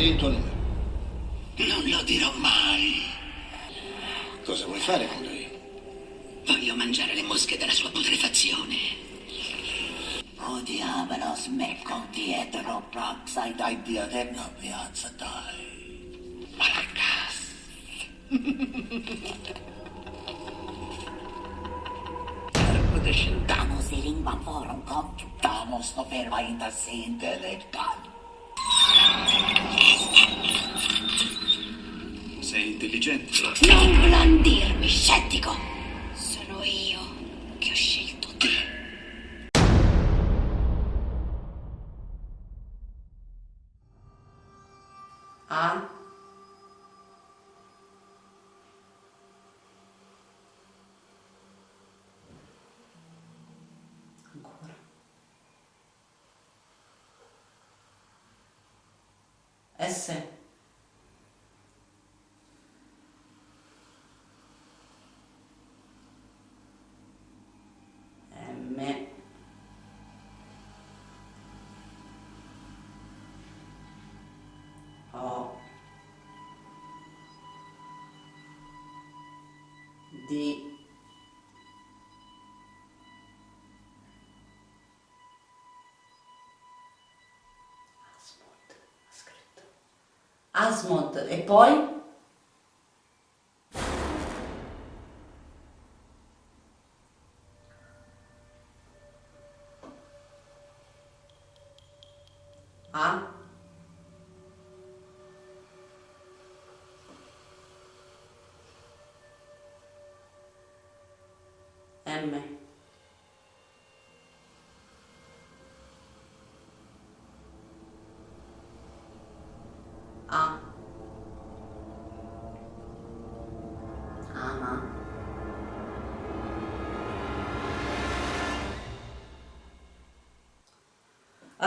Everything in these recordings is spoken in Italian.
Numero. Non lo dirò mai. Cosa vuoi fare con lui? Voglio mangiare le mosche della sua putrefazione. Oh diavolo, smecco dietro, propsai dai dio della piazza, dai. Marcas. Damos i lingua forum computamos no verba ainda se intelectual. Sei intelligente. Non blandirmi, scettico. Sono io che ho scelto te. A ancora S D Asmod Asmod e poi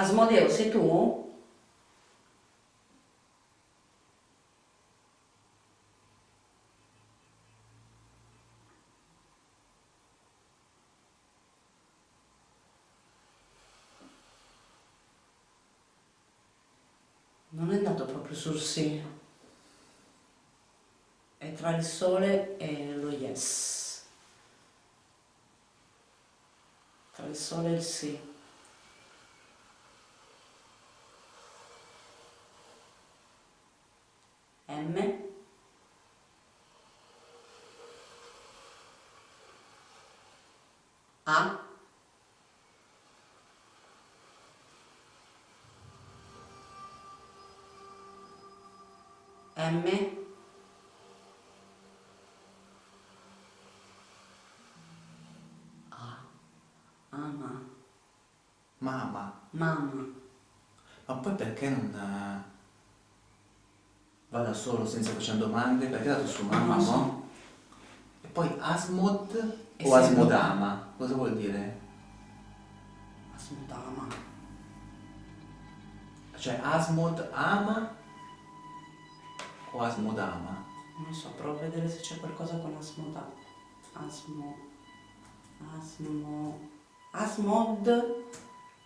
Asmodeo sei tu? Non è andato proprio sul sì. È tra il sole e lo yes. Tra il sole e il sì. M. A. M. A. Ama. Mamma, Mamma ma poi perché non eh, va da solo senza facendo domande? Perché ha dato su mamma, lo so. no? E poi Asmod E o Asmodama? Cosa vuol dire? Asmodama Cioè Asmod ama o Asmodama? Non so, provo a vedere se c'è qualcosa con Asmoda Asmo Asmo Asmod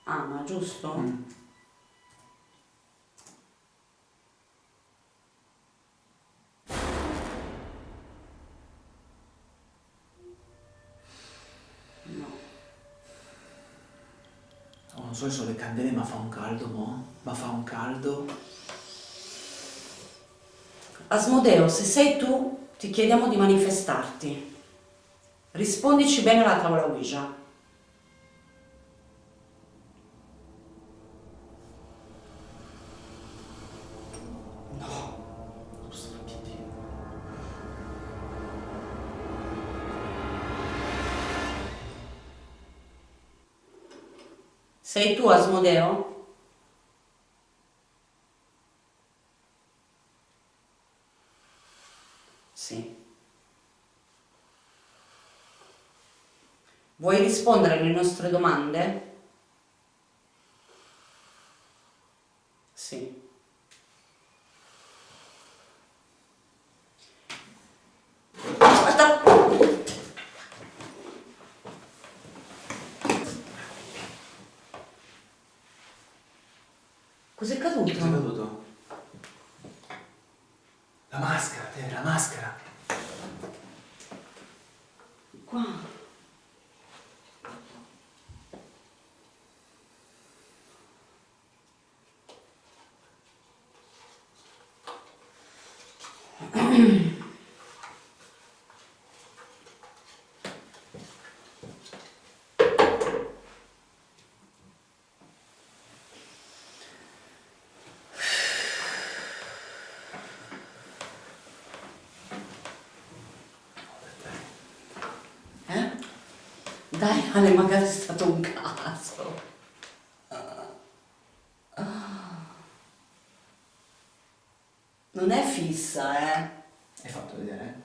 Ama, giusto? Mm. Se sono le candele ma fa un caldo, mo? Ma fa un caldo? Asmodeo, se sei tu, ti chiediamo di manifestarti. Rispondici bene alla tavola Ouija. Sei tu, Asmodeo? Sì. Vuoi rispondere alle nostre domande? Cos'è caduto? Cos'è caduto? La maschera, te, la maschera. Dai Ale, magari è stato un caso. Non è fissa, eh? Hai fatto vedere?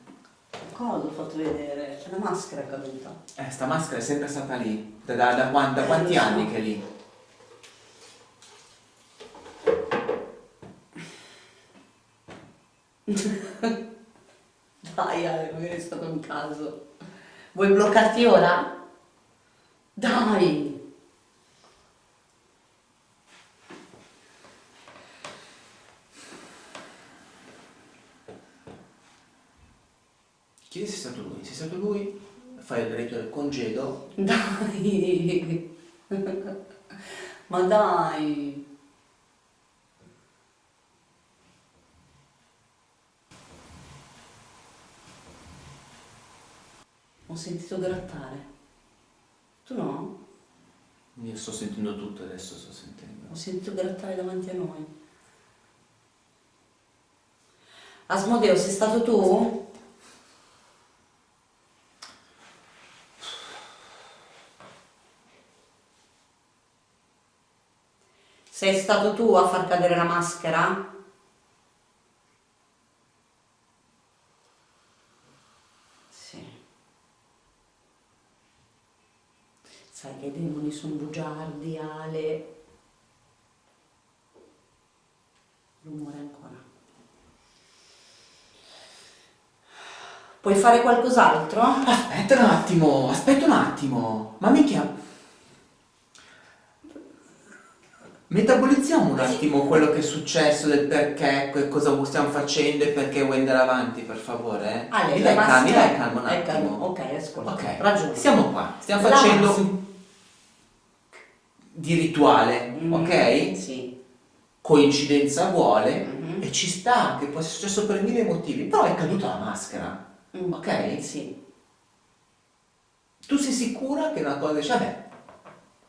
Cosa ho fatto vedere? C'è la maschera caduta. Eh, sta maschera è sempre stata lì. Da, da, da quan- da Eh, quanti lo so. anni che è lì? Dai Ale, magari è stato un caso. Vuoi bloccarti ora? Dai! Chiedi se è stato lui. Se è stato lui, fai il diritto del congedo. Dai! Ma dai! Ho sentito grattare. Tu no? Io sto sentendo tutto adesso, sto sentendo. Ho sentito grattare davanti a noi. Asmodeo, sei stato tu? Sei stato tu a far cadere la maschera? Sì. Sai che i demoni sono bugiardi, Ale. Rumore ancora. Puoi fare qualcos'altro? Aspetta un attimo, aspetta un attimo. Ma mica... Metabolizziamo un attimo quello che è successo, del perché, cosa stiamo facendo e perché vuoi andare avanti, per favore. Eh? Ale, mi dai calma, mi dai calma un attimo. calma. Ok, ascolta. Ok, Ragione. Siamo qua, stiamo La facendo maschera- di rituale, Mm, ok? Sì. Coincidenza vuole Mhm. e ci sta, che può essere successo per mille motivi, però è caduta la maschera, Mm, ok? Sì. Tu sei sicura che una cosa dice, vabbè,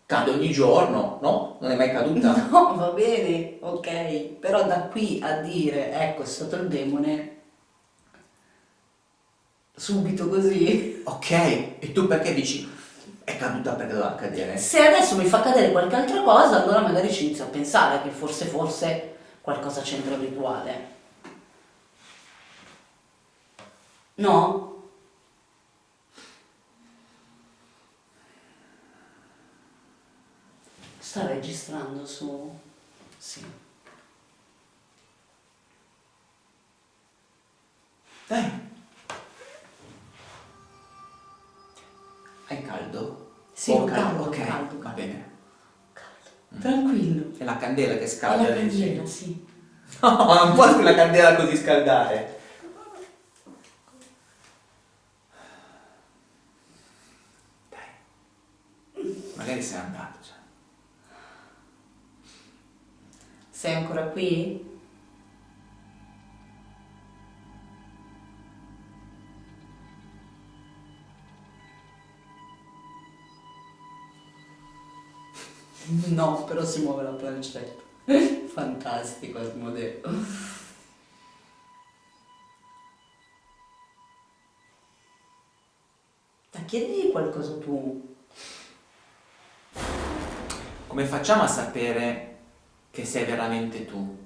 cade ogni giorno, no? Non è mai caduta? No, va bene, ok. Però da qui a dire, ecco, è stato il demone, subito così. Ok, e tu perché dici è caduta perché doveva cadere? Se adesso mi fa cadere qualche altra cosa, allora magari ci inizio a pensare che forse, forse qualcosa c'entra il rituale. No? Sta registrando su... Sì. Dai. È la candela che È scalda la lì, sì. candela, sì. No, non può la candela così scaldare. Dai. Magari sei andato già. Sei ancora qui? No, però si muove la pancetta. Fantastico Asmodeo. Dai, chiedigli qualcosa tu. Come facciamo a sapere che sei veramente tu?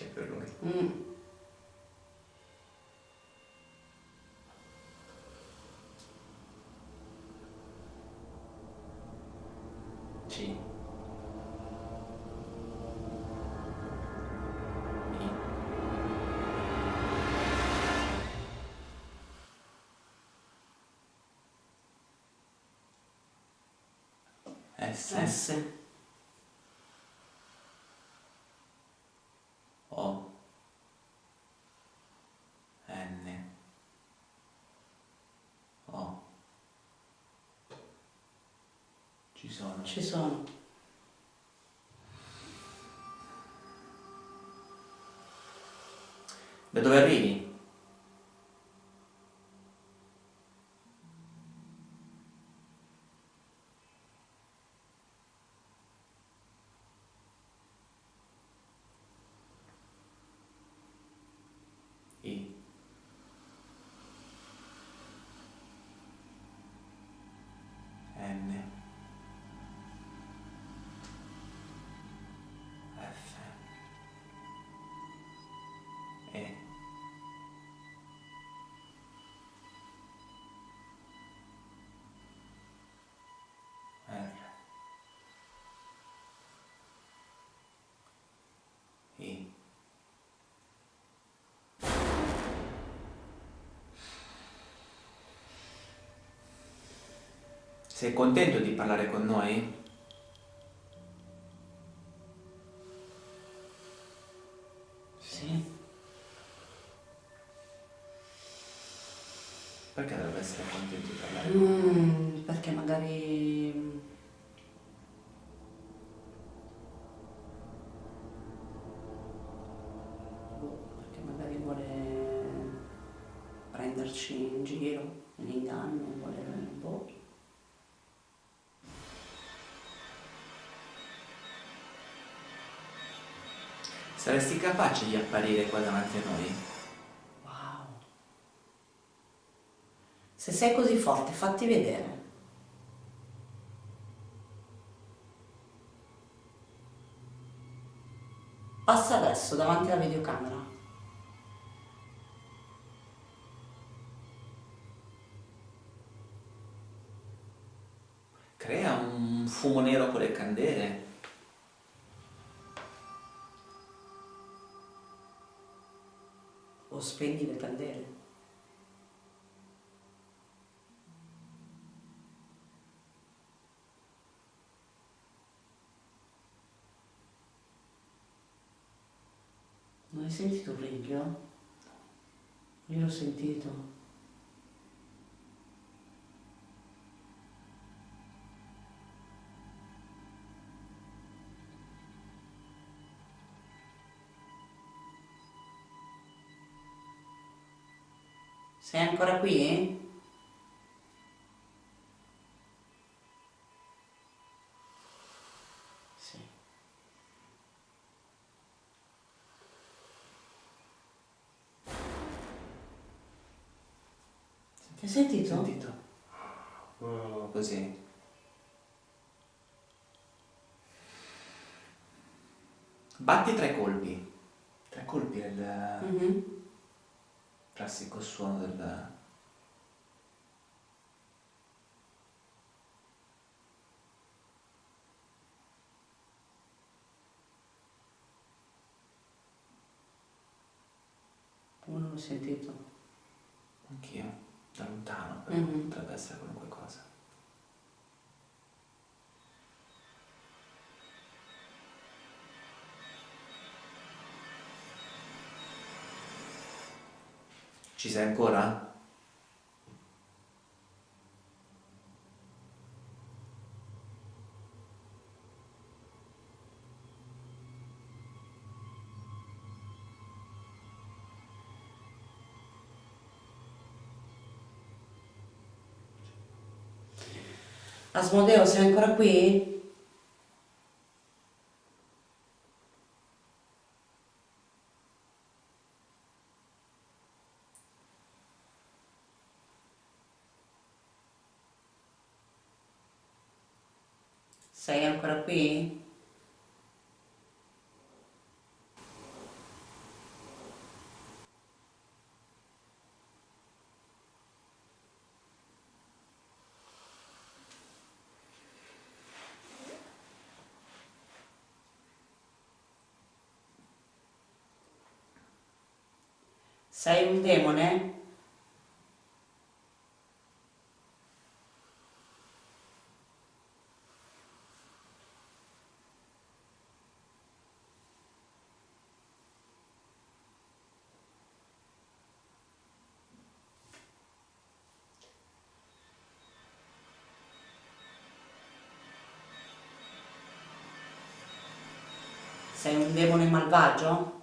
difficile per lui. Mm. Sì. S. S. Ci sono. Ci sono. Da dove arrivi? Sei contento di parlare con noi? Sì. Perché dovrebbe essere contento di parlare? Mm, perché magari... Saresti capace di apparire qua davanti a noi? Wow. Se sei così forte, fatti vedere. Passa adesso davanti alla videocamera. Crea un fumo nero con le candele. O spegni le candele. Non hai sentito il briglio? Io l'ho sentito. Sei ancora qui? Sì. Hai sentito? Sentito? Oh, così. Batti tre colpi. Tre colpi è il Mhm. Classico suono del... Uno l'ho sentito. Anch'io, da lontano, però Mhm. potrebbe essere qualunque cosa. Ci sei ancora? Asmodeo, sei ancora qui? Sei ancora qui? Sei un demone? Sei un demone malvagio?